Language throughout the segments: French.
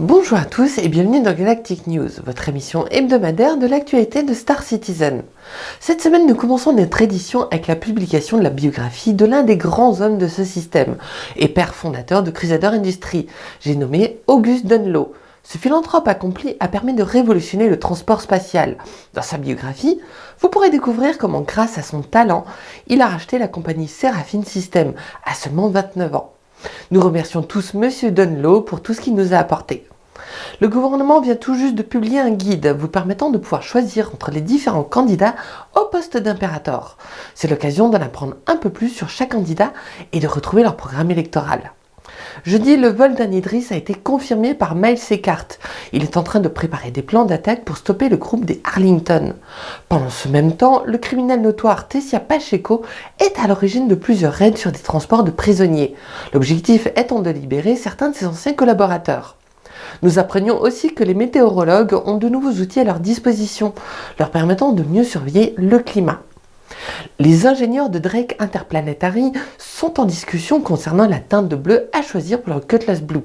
Bonjour à tous et bienvenue dans Galactic News, votre émission hebdomadaire de l'actualité de Star Citizen. Cette semaine, nous commençons notre édition avec la publication de la biographie de l'un des grands hommes de ce système et père fondateur de Crusader Industries, j'ai nommé Auguste Dunlow. Ce philanthrope accompli a permis de révolutionner le transport spatial. Dans sa biographie, vous pourrez découvrir comment grâce à son talent, il a racheté la compagnie Seraphine System à seulement 29 ans. Nous remercions tous Monsieur Dunlow pour tout ce qu'il nous a apporté. Le gouvernement vient tout juste de publier un guide vous permettant de pouvoir choisir entre les différents candidats au poste d'impérator. C'est l'occasion d'en apprendre un peu plus sur chaque candidat et de retrouver leur programme électoral. Jeudi, le vol d'un Idris a été confirmé par Miles Eckhart. Il est en train de préparer des plans d'attaque pour stopper le groupe des Arlington. Pendant ce même temps, le criminel notoire Tessia Pacheco est à l'origine de plusieurs raids sur des transports de prisonniers. L'objectif étant de libérer certains de ses anciens collaborateurs. Nous apprenions aussi que les météorologues ont de nouveaux outils à leur disposition, leur permettant de mieux surveiller le climat. Les ingénieurs de Drake Interplanetary sont en discussion concernant la teinte de bleu à choisir pour leur Cutlass Blue.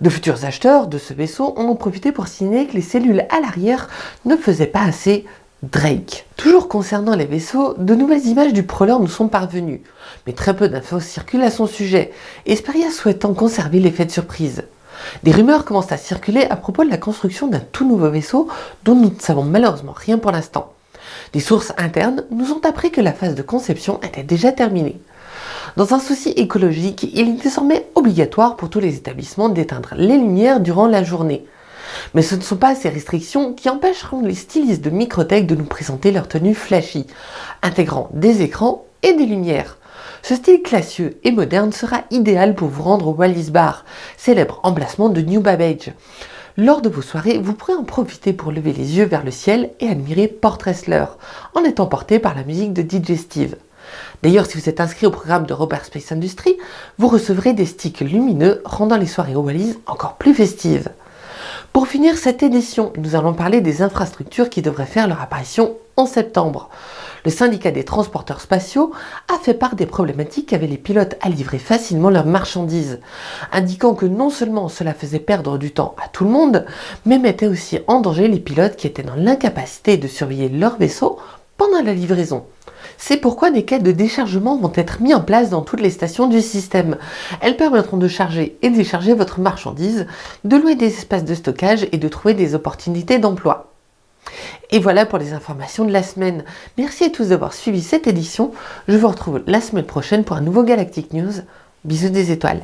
De futurs acheteurs de ce vaisseau en ont profité pour signaler que les cellules à l'arrière ne faisaient pas assez Drake. Toujours concernant les vaisseaux, de nouvelles images du Prowler nous sont parvenues, mais très peu d'infos circulent à son sujet, Esperia souhaitant conserver l'effet de surprise. Des rumeurs commencent à circuler à propos de la construction d'un tout nouveau vaisseau dont nous ne savons malheureusement rien pour l'instant. Des sources internes nous ont appris que la phase de conception était déjà terminée. Dans un souci écologique, il est désormais obligatoire pour tous les établissements d'éteindre les lumières durant la journée. Mais ce ne sont pas ces restrictions qui empêcheront les stylistes de Microtech de nous présenter leur tenue flashy, intégrant des écrans et des lumières. Ce style classieux et moderne sera idéal pour vous rendre au Wallis Bar, célèbre emplacement de New Babbage. Lors de vos soirées, vous pourrez en profiter pour lever les yeux vers le ciel et admirer Port Wrestler, en étant porté par la musique de DJ Steve. D'ailleurs, si vous êtes inscrit au programme de Robert Space Industries, vous recevrez des sticks lumineux rendant les soirées au Wallis encore plus festives. Pour finir cette édition, nous allons parler des infrastructures qui devraient faire leur apparition en septembre le syndicat des transporteurs spatiaux a fait part des problématiques qu'avaient les pilotes à livrer facilement leurs marchandises, indiquant que non seulement cela faisait perdre du temps à tout le monde, mais mettait aussi en danger les pilotes qui étaient dans l'incapacité de surveiller leur vaisseau pendant la livraison. C'est pourquoi des quais de déchargement vont être mis en place dans toutes les stations du système. Elles permettront de charger et décharger votre marchandise, de louer des espaces de stockage et de trouver des opportunités d'emploi. Et voilà pour les informations de la semaine. Merci à tous d'avoir suivi cette édition. Je vous retrouve la semaine prochaine pour un nouveau Galactic News. Bisous des étoiles.